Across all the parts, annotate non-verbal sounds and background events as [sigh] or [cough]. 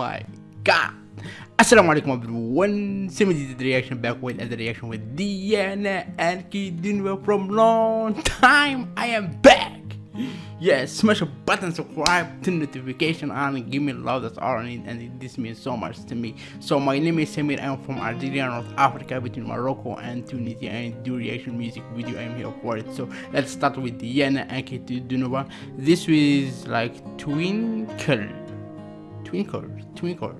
my god. Assalamu alaikum everyone. Simi did the reaction back with another reaction with Diana Ankudinova from long time. I am back. Yes, smash a button, subscribe, turn notification on, and give me love. That's all I need, and this means so much to me. So my name is Samir. I'm from Algeria, North Africa, between Morocco and Tunisia, and do reaction music video. I'm here for it. So let's start with Diana Ankudinova. This is like twinkle, twinkle, twinkle.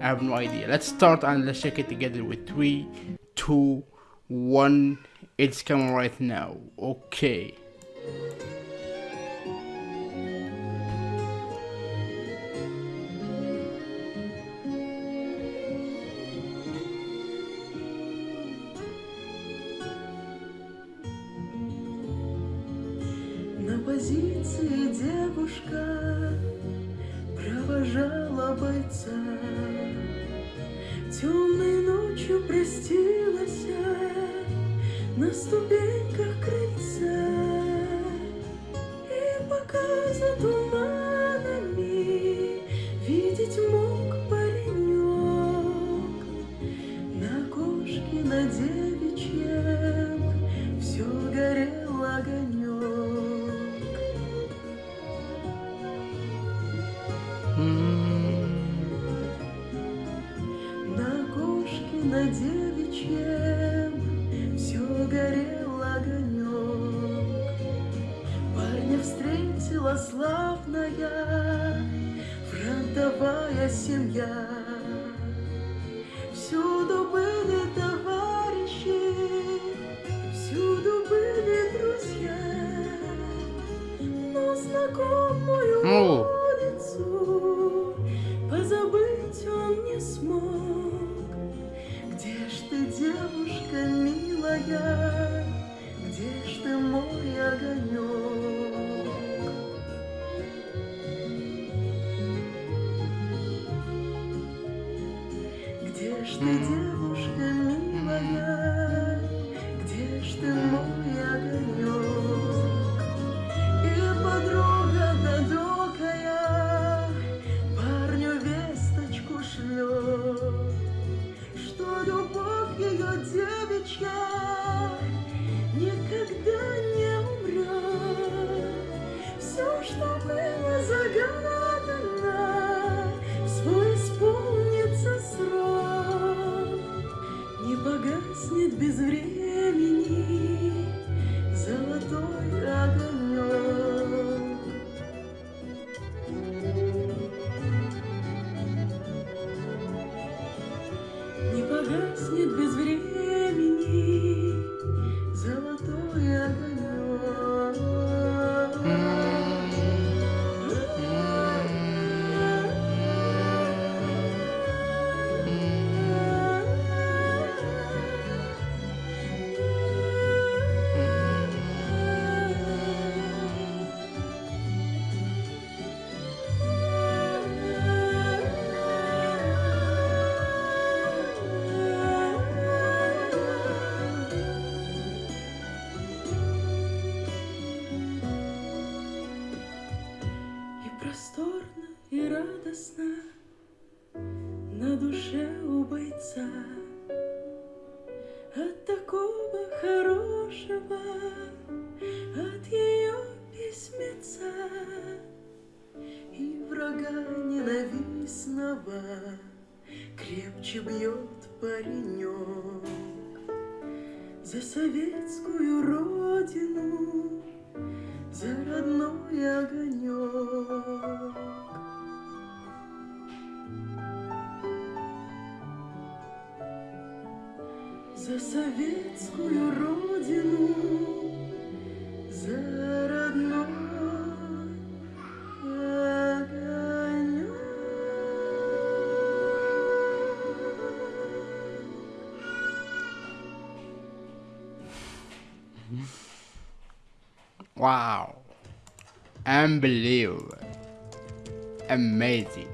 I have no idea. Let's start and let's check it together with three, two, one. It's coming right now. Okay. На позиции девушка провожала бойца. Темной ночью простилась на ступеньках На кошке, на девичьем все горел огонек. Парня встретила славная фронтовая семья. Всюду были товарищи, всюду были друзья, но знакомую девушка милая, где ж ты мой огонек? Где ж ты, девушка милая, где ж ты мой огонек? Радостно на душе у бойца от такого хорошего, от ее письмеца и врага ненавистного крепче бьет паренек за советскую За советскую родину, за родной огонек. Wow. Unbelievable. Amazing.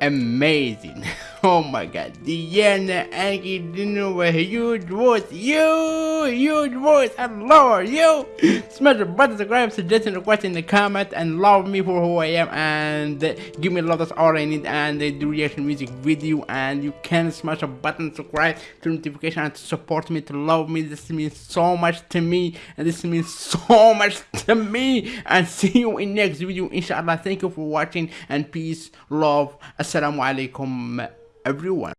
Amazing. [laughs] Oh my god, Diana Ankudinova a huge voice, you, huge voice, and Lord, you. Smash the button, subscribe, suggesting, request in the comment, and love me for who I am, and give me love, that's all I need, and do reaction music video, and you can smash a button, subscribe, to notification, and to support me, to love me. This means so much to me, and this means so [laughs] much to me, and see you in next video, inshallah. Thank you for watching, and peace, love, assalamu alaikum everyone